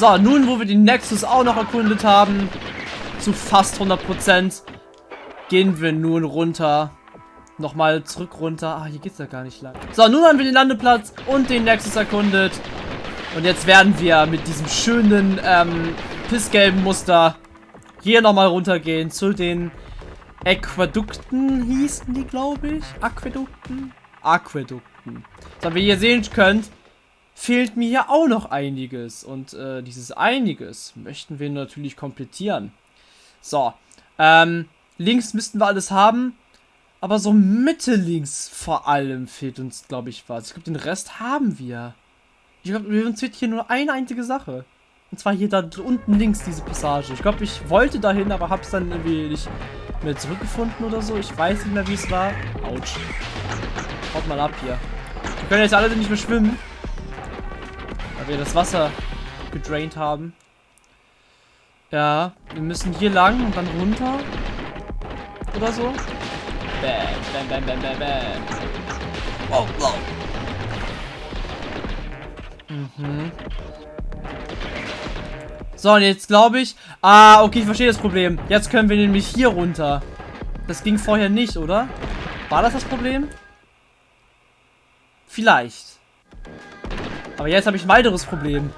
So, nun, wo wir den Nexus auch noch erkundet haben, zu fast 100%, gehen wir nun runter. Nochmal zurück runter. Ah, hier geht's ja gar nicht lang. So, nun haben wir den Landeplatz und den Nexus erkundet. Und jetzt werden wir mit diesem schönen, ähm, pissgelben Muster hier nochmal runtergehen zu den Aquädukten hießen die, glaube ich. Aquädukten? Aquädukten. So, wie ihr sehen könnt, fehlt mir hier auch noch einiges. Und äh, dieses einiges möchten wir natürlich komplettieren. So, ähm, links müssten wir alles haben. Aber so Mitte links vor allem fehlt uns, glaube ich, was. Ich glaube, den Rest haben wir. Ich glaube, uns fehlt hier nur eine einzige Sache. Und zwar hier da unten links diese Passage. Ich glaube, ich wollte dahin, aber habe es dann irgendwie nicht mehr zurückgefunden oder so. Ich weiß nicht mehr, wie es war. Autsch. Haut mal ab hier. Wir können jetzt alle nicht mehr schwimmen. Wir das Wasser gedraint haben. Ja, wir müssen hier lang und dann runter. Oder so. Bam, bam, bam, bam, bam, bam. Wow, wow. Mhm. So, und jetzt glaube ich... Ah, okay, ich verstehe das Problem. Jetzt können wir nämlich hier runter. Das ging vorher nicht, oder? War das das Problem? Vielleicht. Aber jetzt habe ich ein weiteres Problem.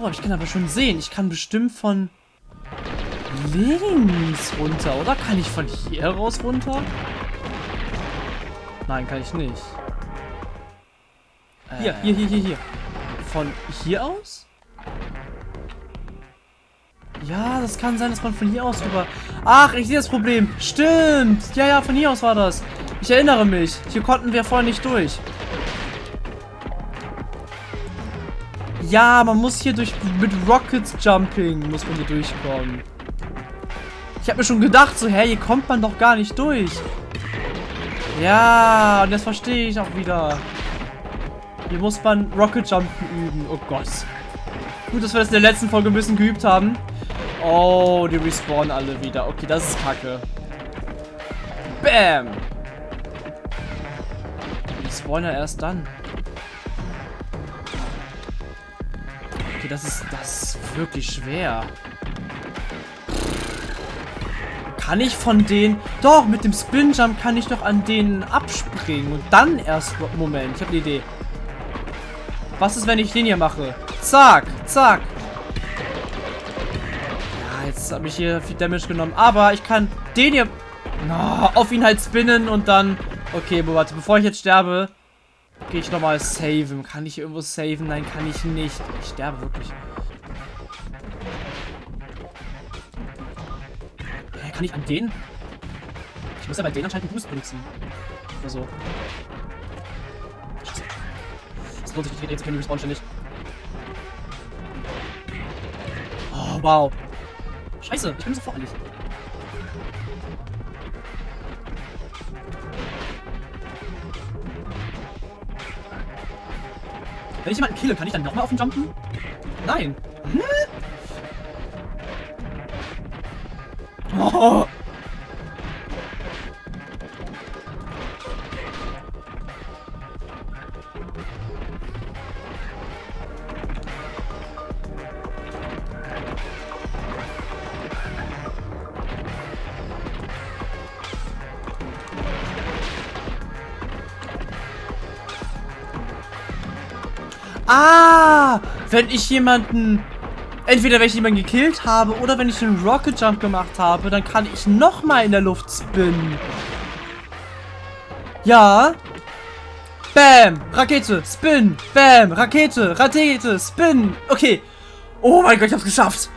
Oh, ich kann aber schon sehen. Ich kann bestimmt von links runter, oder? Kann ich von hier raus runter? Nein, kann ich nicht. Hier, hier, hier, hier, hier. Von hier aus? Ja, das kann sein, dass man von hier aus rüber... Ach, ich sehe das Problem. Stimmt. Ja, ja, von hier aus war das. Ich erinnere mich. Hier konnten wir vorher nicht durch. Ja, man muss hier durch... Mit Rockets Jumping muss man hier durchkommen. Ich habe mir schon gedacht, so, hä, hier kommt man doch gar nicht durch. Ja, und das verstehe ich auch wieder. Hier muss man Rocket Jumpen üben. Oh Gott. Gut, dass wir das in der letzten Folge ein bisschen geübt haben. Oh, die respawnen alle wieder. Okay, das ist kacke. Bam! Die spawnen ja erst dann. Okay, das ist, das ist wirklich schwer. Kann ich von denen... Doch, mit dem Spin Jump kann ich doch an denen abspringen. Und dann erst... Moment, ich habe eine Idee. Was ist, wenn ich den hier mache? Zack, zack. Ja, jetzt habe ich hier viel Damage genommen. Aber ich kann den hier oh, auf ihn halt spinnen und dann... Okay, warte, bevor ich jetzt sterbe, gehe ich nochmal saven. Kann ich irgendwo saven? Nein, kann ich nicht. Ich sterbe wirklich. Hä, kann ich an den? Ich muss ja bei denen anscheinend einen Boost benutzen. Oder so. Das lohnt sich nicht, jetzt können die respawn ständig. Oh, wow. Scheiße, ich bin so voreilig. Wenn ich jemanden kille, kann ich dann nochmal auf ihn jumpen? Nein. Hm? Oh. Ah, wenn ich jemanden... Entweder wenn ich jemanden gekillt habe oder wenn ich einen Rocket Jump gemacht habe, dann kann ich nochmal in der Luft spinnen. Ja. Bam. Rakete. Spin. Bam. Rakete. Rakete. Spin. Okay. Oh mein Gott, ich hab's geschafft.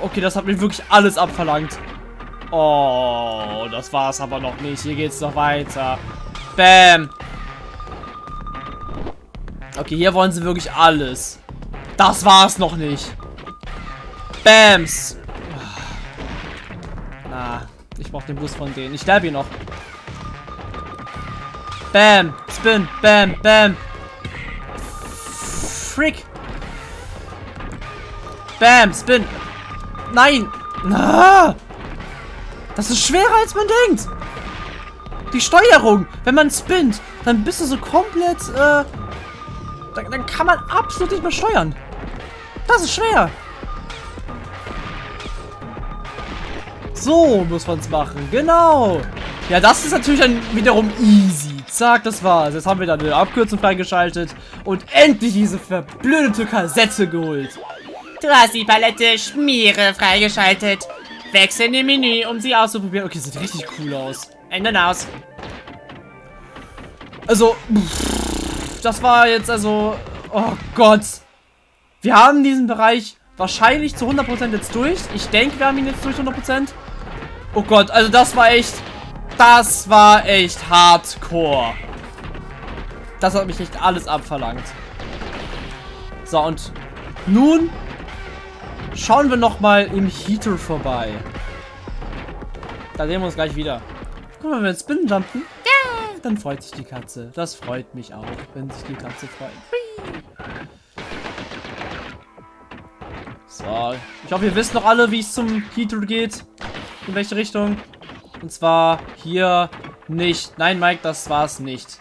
Okay, das hat mir wirklich alles abverlangt. Oh, das war's aber noch nicht. Hier geht's noch weiter. Bam. Okay, hier wollen sie wirklich alles. Das war's noch nicht. Bams. Ah, ich brauche den Boost von denen. Ich sterbe ihn noch. Bam. Spin. Bam. Bam. Frick. Bam. Spin. Nein. Ah. Das ist schwerer, als man denkt. Die Steuerung. Wenn man spinnt, dann bist du so komplett, äh, dann, dann kann man absolut nicht mehr steuern. Das ist schwer. So muss man es machen. Genau. Ja, das ist natürlich dann wiederum easy. Zack, das war's. Jetzt haben wir dann eine Abkürzung freigeschaltet und endlich diese verblödete Kassette geholt. Du hast die Palette Schmiere freigeschaltet. Wechsel in den Menü, um sie auszuprobieren. Okay, sieht richtig cool aus. Ändern aus. Also, pff, das war jetzt also... Oh Gott. Wir haben diesen Bereich wahrscheinlich zu 100% jetzt durch. Ich denke, wir haben ihn jetzt durch 100%. Oh Gott, also das war echt... Das war echt hardcore. Das hat mich echt alles abverlangt. So, und nun schauen wir nochmal im Heater vorbei. Da sehen wir uns gleich wieder. Guck mal, wenn wir jetzt Spinnen jumpen, ja, dann freut sich die Katze. Das freut mich auch, wenn sich die Katze freut. So, ich hoffe, ihr wisst noch alle, wie es zum Heater geht. In welche Richtung. Und zwar hier nicht. Nein, Mike, das war's nicht.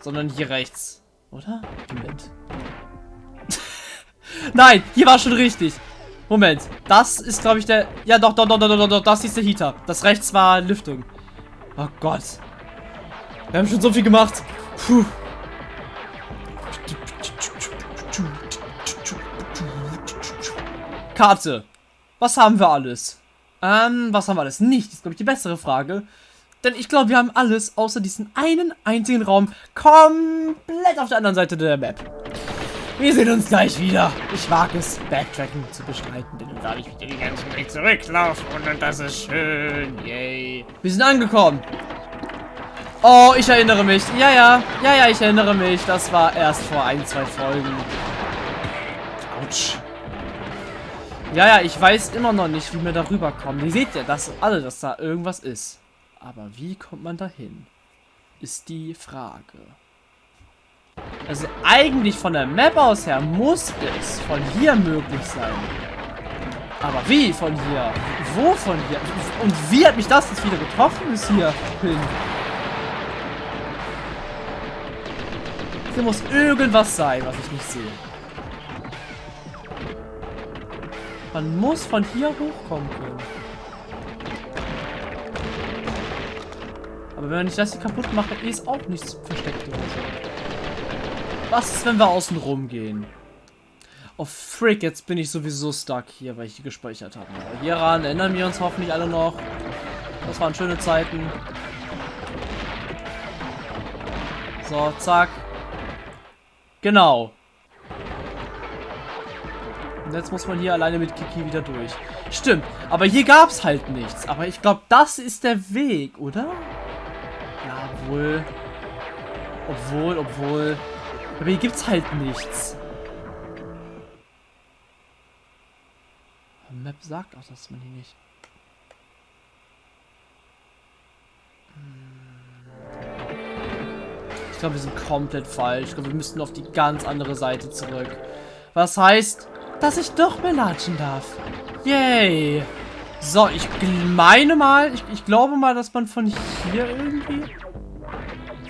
Sondern hier rechts. Oder? Moment. Nein, hier war schon richtig. Moment. Das ist, glaube ich, der... Ja, doch, doch, doch, doch, doch, doch. Das ist der Heater. Das rechts war Lüftung. Oh Gott. Wir haben schon so viel gemacht. Puh. Karte. Was haben wir alles? Ähm, was haben wir alles nicht? Ist, glaube ich, die bessere Frage. Denn ich glaube, wir haben alles außer diesen einen einzigen Raum komplett auf der anderen Seite der Map. Wir sehen uns gleich wieder. Ich mag es, Backtracking zu bestreiten, denn dann darf ich wieder den ganzen Weg zurücklaufen und das ist schön. Yay. Wir sind angekommen. Oh, ich erinnere mich. Ja, ja. Ja, ja, ich erinnere mich. Das war erst vor ein, zwei Folgen. Autsch. Ja, ja, ich weiß immer noch nicht, wie wir da rüberkommen. Ihr seht ja, dass alle, dass da irgendwas ist. Aber wie kommt man dahin? Ist die Frage. Also eigentlich von der Map aus her muss es von hier möglich sein. Aber wie von hier? Wo von hier? Und wie hat mich das jetzt wieder getroffen bis hier hin? Hier muss irgendwas sein, was ich nicht sehe. Man muss von hier hochkommen können. Aber wenn ich das hier kaputt mache, ist auch nichts versteckt oder so. Was ist, wenn wir außen rum gehen? Oh, frick, jetzt bin ich sowieso stuck hier, weil ich hier gespeichert habe. Hieran erinnern wir uns hoffentlich alle noch. Das waren schöne Zeiten. So, zack. Genau. Und jetzt muss man hier alleine mit Kiki wieder durch. Stimmt, aber hier gab es halt nichts. Aber ich glaube, das ist der Weg, oder? Ja, obwohl. Obwohl, obwohl. Aber hier gibt es halt nichts. Die Map sagt auch, dass man hier nicht... Ich glaube, wir sind komplett falsch. Ich glaube, wir müssten auf die ganz andere Seite zurück. Was heißt, dass ich doch mehr latschen darf. Yay. So, ich meine mal, ich, ich glaube mal, dass man von hier irgendwie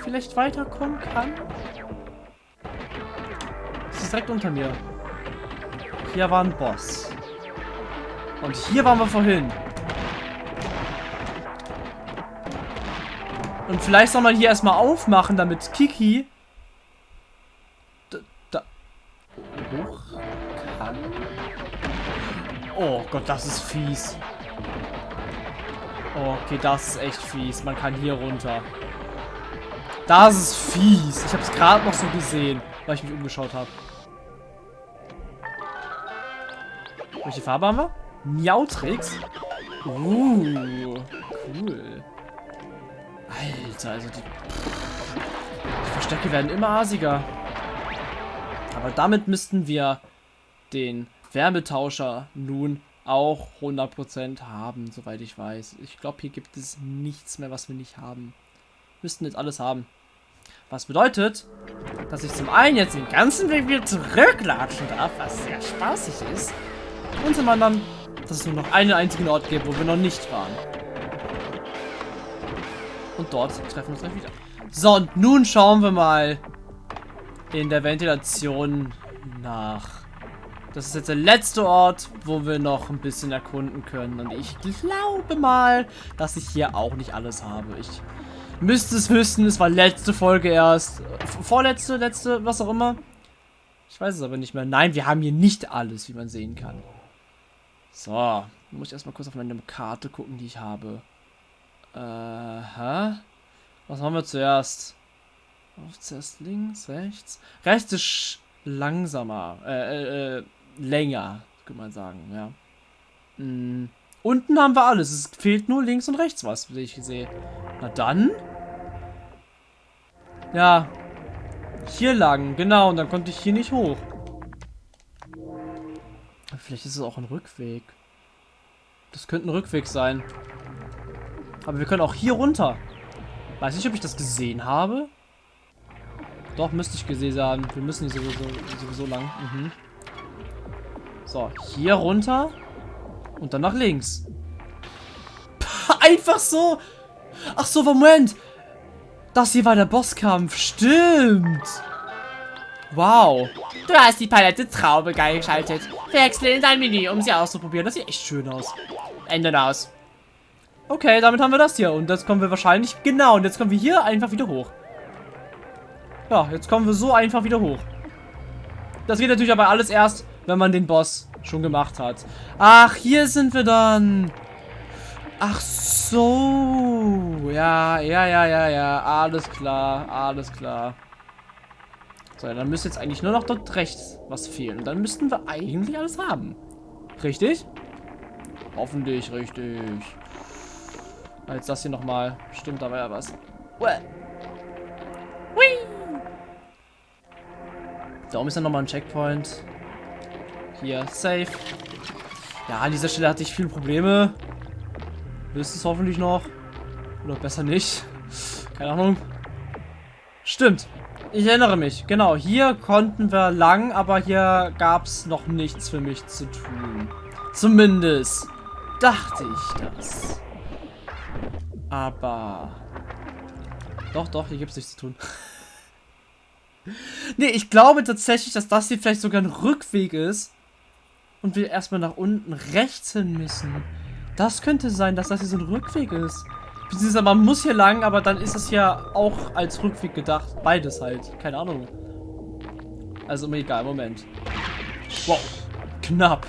vielleicht weiterkommen kann. Ist direkt unter mir. Hier war ein Boss. Und hier waren wir vorhin. Und vielleicht soll man hier erstmal aufmachen, damit Kiki da, da hoch kann. Oh Gott, das ist fies. Okay, das ist echt fies. Man kann hier runter. Das ist fies. Ich habe es gerade noch so gesehen, weil ich mich umgeschaut habe. Welche Farbe haben wir? Miautrix. Uh, cool. Alter, also die, die Verstecke werden immer asiger. Aber damit müssten wir den Wärmetauscher nun auch 100% haben, soweit ich weiß. Ich glaube, hier gibt es nichts mehr, was wir nicht haben. Müssten jetzt alles haben. Was bedeutet, dass ich zum einen jetzt den ganzen Weg wieder zurücklatschen darf, was sehr spaßig ist. Und zum anderen, dass es nur noch einen einzigen Ort gibt, wo wir noch nicht waren. Und dort treffen wir uns gleich wieder. So, und nun schauen wir mal, in der Ventilation nach. Das ist jetzt der letzte Ort, wo wir noch ein bisschen erkunden können. Und ich glaube mal, dass ich hier auch nicht alles habe. Ich müsste es wissen, es war letzte Folge erst. Vorletzte, letzte, was auch immer. Ich weiß es aber nicht mehr. Nein, wir haben hier nicht alles, wie man sehen kann. So, muss ich erstmal kurz auf meine Karte gucken, die ich habe. Äh, hä? Was haben wir zuerst? Auf zuerst links, rechts. Rechts ist langsamer. Äh, äh, äh, länger, könnte man sagen, ja. Mhm. Unten haben wir alles. Es fehlt nur links und rechts was, wie ich sehe. Na dann. Ja. Hier lang, genau. Und dann konnte ich hier nicht hoch. Vielleicht ist es auch ein Rückweg. Das könnte ein Rückweg sein. Aber wir können auch hier runter. Weiß nicht, ob ich das gesehen habe. Doch, müsste ich gesehen haben. Wir müssen hier sowieso, sowieso lang. Mhm. So, hier runter. Und dann nach links. Einfach so. Ach so, Moment. Das hier war der Bosskampf. Stimmt. Wow. Du hast die Palette Traube geil geschaltet. Wechsle in dein Menü, um sie auszuprobieren. Das sieht echt schön aus. Ende aus. Okay, damit haben wir das hier. Und jetzt kommen wir wahrscheinlich... Genau, und jetzt kommen wir hier einfach wieder hoch. Ja, jetzt kommen wir so einfach wieder hoch. Das geht natürlich aber alles erst, wenn man den Boss schon gemacht hat. Ach, hier sind wir dann. Ach so. Ja, ja, ja, ja, ja. Alles klar, alles klar. So, dann müsste jetzt eigentlich nur noch dort rechts was fehlen. Dann müssten wir eigentlich alles haben. Richtig? Hoffentlich richtig. Jetzt das hier nochmal. Stimmt, da war ja was. Uäh. Da oben ist ja nochmal ein Checkpoint. Hier, safe. Ja, an dieser Stelle hatte ich viele Probleme. Wisst es hoffentlich noch. Oder besser nicht. Keine Ahnung. Stimmt. Ich erinnere mich. Genau, hier konnten wir lang, aber hier gab es noch nichts für mich zu tun. Zumindest dachte ich das. Aber... Doch, doch, hier gibt es nichts zu tun. nee, ich glaube tatsächlich, dass das hier vielleicht sogar ein Rückweg ist. Und wir erstmal nach unten rechts hin müssen. Das könnte sein, dass das hier so ein Rückweg ist. Beziehungsweise man muss hier lang, aber dann ist es ja auch als Rückweg gedacht. Beides halt. Keine Ahnung. Also egal, Moment. Wow. Knapp.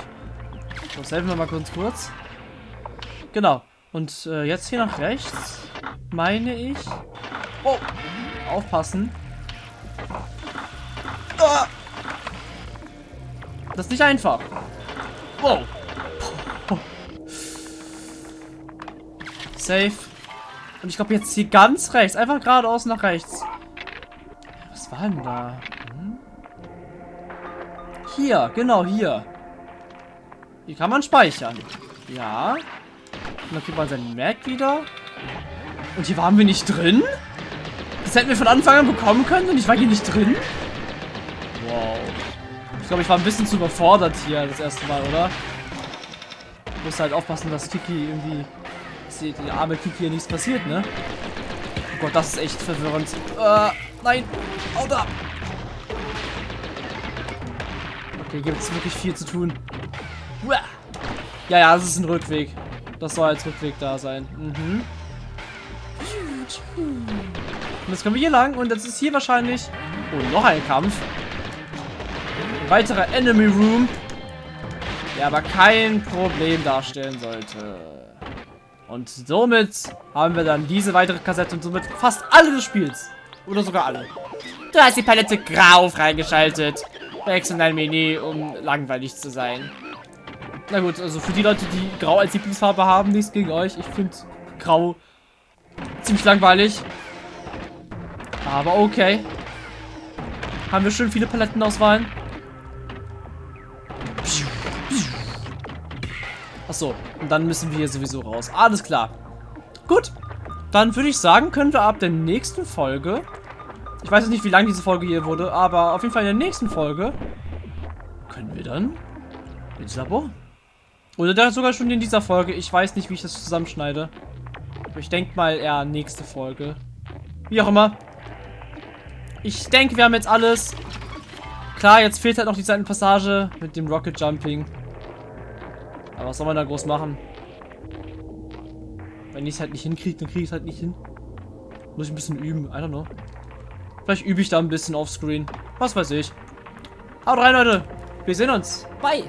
So, helfen wir mal kurz kurz. Genau. Und äh, jetzt hier nach rechts, meine ich. Oh, aufpassen. Ah. Das ist nicht einfach. Wow. Safe. Und ich glaube jetzt hier ganz rechts. Einfach geradeaus nach rechts. Was war denn da? Hm? Hier, genau hier. Hier kann man speichern. Ja. Und dann kriegt man seinen Mac wieder. Und hier waren wir nicht drin? Das hätten wir von Anfang an bekommen können und ich war hier nicht drin? Wow. Ich glaube, ich war ein bisschen zu überfordert hier das erste Mal, oder? Ich muss halt aufpassen, dass Kiki irgendwie... Die, die arme Kiki hier nichts passiert, ne? Oh Gott, das ist echt verwirrend. Äh, nein! Haut ab! Okay, gibt es wirklich viel zu tun. Ja, ja, das ist ein Rückweg. Das soll als Rückweg da sein. Mhm. Und jetzt kommen wir hier lang und jetzt ist hier wahrscheinlich... Oh, noch ein Kampf. Ein weiterer Enemy Room. Der aber kein Problem darstellen sollte. Und somit haben wir dann diese weitere Kassette und somit fast alle des Spiels. Oder sogar alle. Du hast die Palette grau freigeschaltet. Wechsel dein Menü, um langweilig zu sein. Na gut, also für die Leute, die grau als Lieblingsfarbe haben, nichts gegen euch. Ich finde grau ziemlich langweilig. Aber okay. Haben wir schön viele Palettenauswahlen. Achso, und dann müssen wir hier sowieso raus. Alles klar. Gut. Dann würde ich sagen, können wir ab der nächsten Folge... Ich weiß nicht, wie lang diese Folge hier wurde, aber auf jeden Fall in der nächsten Folge können wir dann ins Labor. Oder sogar schon in dieser Folge. Ich weiß nicht, wie ich das zusammenschneide. Aber ich denke mal eher nächste Folge. Wie auch immer. ich denke, wir haben jetzt alles. Klar, jetzt fehlt halt noch die Seitenpassage mit dem Rocket Jumping. Aber was soll man da groß machen? Wenn ich es halt nicht hinkriege, dann kriege ich es halt nicht hin. Muss ich ein bisschen üben. I don't know. Vielleicht übe ich da ein bisschen offscreen. Was weiß ich. Haut rein, Leute. Wir sehen uns. Bye.